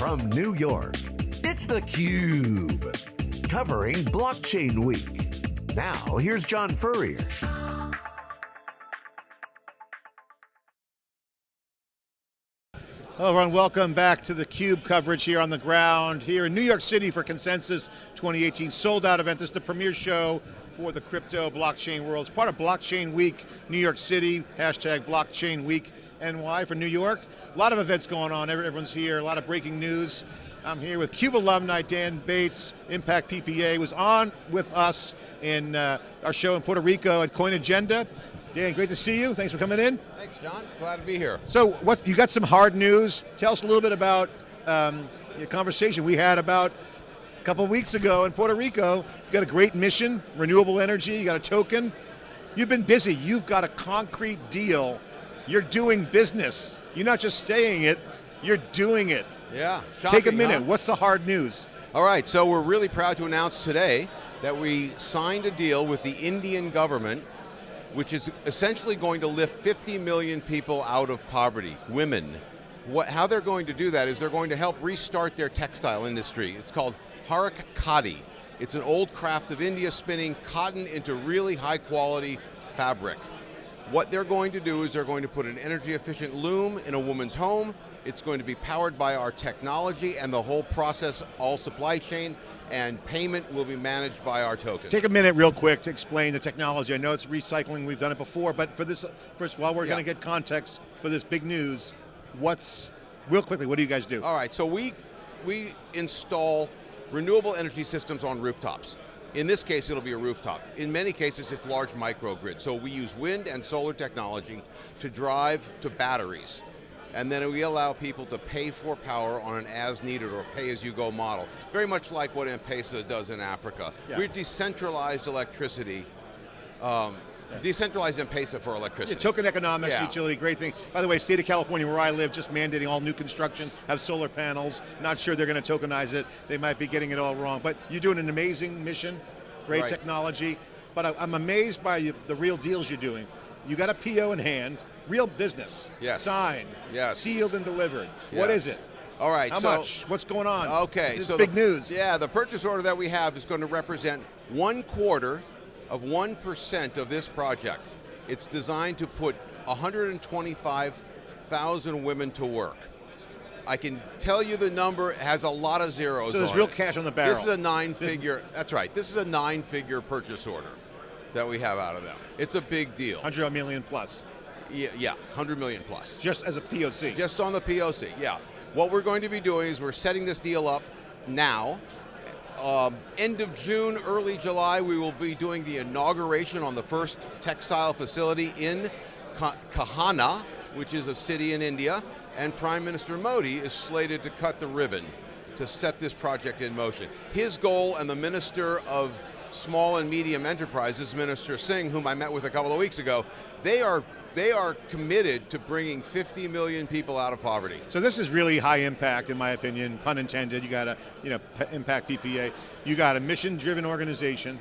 From New York, it's theCUBE. Covering Blockchain Week. Now, here's John Furrier. Hello everyone, welcome back to the CUBE coverage here on the ground, here in New York City for Consensus 2018 sold out event. This is the premier show for the crypto blockchain world. It's part of Blockchain Week, New York City, hashtag Blockchain Week NY for New York. A lot of events going on, everyone's here, a lot of breaking news. I'm here with CUBE alumni Dan Bates, Impact PPA, was on with us in uh, our show in Puerto Rico at Coin Agenda. Dan, great to see you. Thanks for coming in. Thanks, John. Glad to be here. So, what you got some hard news. Tell us a little bit about um, the conversation we had about a couple weeks ago in Puerto Rico. You got a great mission, renewable energy. You got a token. You've been busy. You've got a concrete deal. You're doing business. You're not just saying it. You're doing it. Yeah. Shocking, Take a minute. Huh? What's the hard news? All right. So we're really proud to announce today that we signed a deal with the Indian government which is essentially going to lift 50 million people out of poverty, women. What, how they're going to do that is they're going to help restart their textile industry. It's called Harak Khadi. It's an old craft of India spinning cotton into really high quality fabric. What they're going to do is they're going to put an energy efficient loom in a woman's home. It's going to be powered by our technology and the whole process, all supply chain, and payment will be managed by our token. Take a minute real quick to explain the technology. I know it's recycling, we've done it before, but for this, first, while we're yeah. going to get context for this big news, what's, real quickly, what do you guys do? All right, so we, we install renewable energy systems on rooftops. In this case, it'll be a rooftop. In many cases, it's large microgrid. So we use wind and solar technology to drive to batteries and then we allow people to pay for power on an as needed or pay as you go model. Very much like what M-Pesa does in Africa. Yeah. We're decentralized electricity um, decentralized M-Pesa for electricity. Yeah, token economics, yeah. utility, great thing. By the way, state of California, where I live, just mandating all new construction, have solar panels. Not sure they're going to tokenize it. They might be getting it all wrong. But you're doing an amazing mission, great right. technology. But I'm amazed by the real deals you're doing. You got a PO in hand, real business. Yes. Signed. Yes. Sealed and delivered. Yes. What is it? All right. How so, much? What's going on? Okay. This so big the, news. Yeah, the purchase order that we have is going to represent one quarter of 1% of this project. It's designed to put 125,000 women to work. I can tell you the number has a lot of zeros So there's real it. cash on the barrel. This is a nine figure, that's right, this is a nine figure purchase order that we have out of them. It's a big deal. 100 million plus. Yeah, yeah, 100 million plus. Just as a POC? Just on the POC, yeah. What we're going to be doing is we're setting this deal up now. Um, end of June, early July, we will be doing the inauguration on the first textile facility in Kahana, which is a city in India, and Prime Minister Modi is slated to cut the ribbon to set this project in motion. His goal and the Minister of Small and Medium Enterprises, Minister Singh, whom I met with a couple of weeks ago, they are they are committed to bringing 50 million people out of poverty. So this is really high impact, in my opinion, pun intended. You got a, you know, impact PPA. You got a mission-driven organization,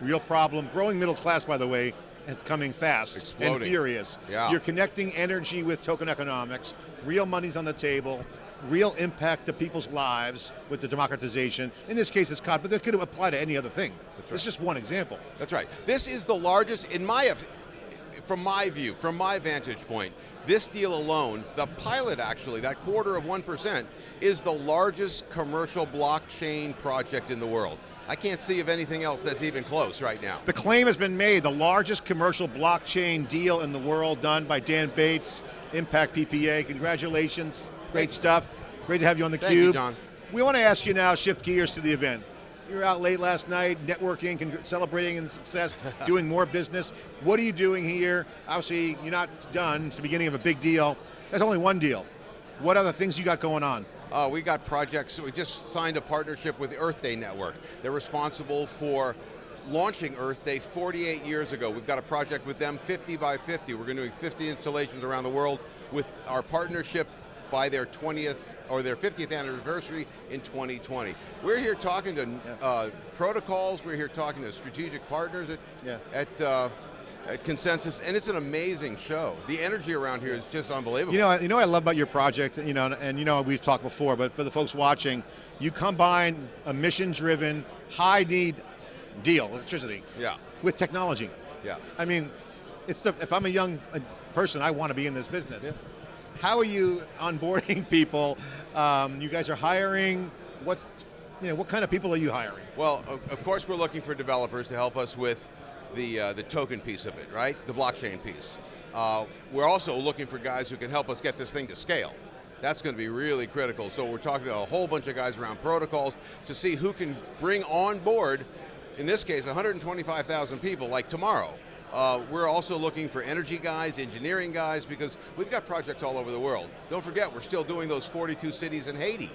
real problem. Growing middle class, by the way, is coming fast Exploding. and furious. Yeah. You're connecting energy with token economics. Real money's on the table real impact to people's lives with the democratization. In this case, it's COD, but that could apply to any other thing. That's Right. It's just one example. That's right. This is the largest, in my, from my view, from my vantage point, this deal alone, the pilot actually, that quarter of 1%, is the largest commercial blockchain project in the world. I can't see of anything else that's even close right now. The claim has been made, the largest commercial blockchain deal in the world done by Dan Bates, Impact PPA. Congratulations, great stuff. Great to have you on the Thank Cube. You, John. We want to ask you now, shift gears to the event. You were out late last night, networking, celebrating in success, doing more business. What are you doing here? Obviously, you're not done. It's the beginning of a big deal. That's only one deal. What other things you got going on? Uh, we got projects, we just signed a partnership with the Earth Day Network. They're responsible for launching Earth Day 48 years ago. We've got a project with them, 50 by 50. We're going to do 50 installations around the world with our partnership by their 20th or their 50th anniversary in 2020. We're here talking to uh, protocols, we're here talking to strategic partners at, yeah. at uh, at Consensus, and it's an amazing show. The energy around here is just unbelievable. You know, you know what I love about your project, you know, and you know we've talked before, but for the folks watching, you combine a mission-driven, high-need deal, electricity, Yeah. with technology. Yeah. I mean, it's the if I'm a young uh, person, I want to be in this business. How are you onboarding people? Um, you guys are hiring. What's you know what kind of people are you hiring? Well, of, of course, we're looking for developers to help us with the uh, the token piece of it, right? The blockchain piece. Uh, we're also looking for guys who can help us get this thing to scale. That's going to be really critical. So we're talking to a whole bunch of guys around protocols to see who can bring on board, in this case, 125,000 people like tomorrow. Uh, we're also looking for energy guys, engineering guys, because we've got projects all over the world. Don't forget, we're still doing those 42 cities in Haiti.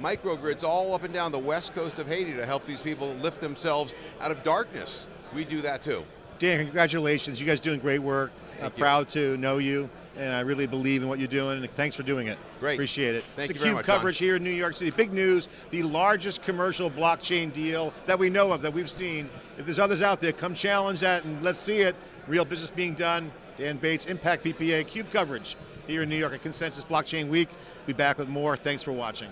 Microgrids all up and down the west coast of Haiti to help these people lift themselves out of darkness. We do that too. Dan, congratulations. You guys doing great work. Uh, proud to know you, and I really believe in what you're doing. And thanks for doing it. Great. Appreciate it. Thank it's you very theCUBE coverage here in New York City. Big news: the largest commercial blockchain deal that we know of, that we've seen. If there's others out there, come challenge that and let's see it. Real business being done. Dan Bates, Impact PPA, Cube coverage here in New York at Consensus Blockchain Week. Be back with more. Thanks for watching.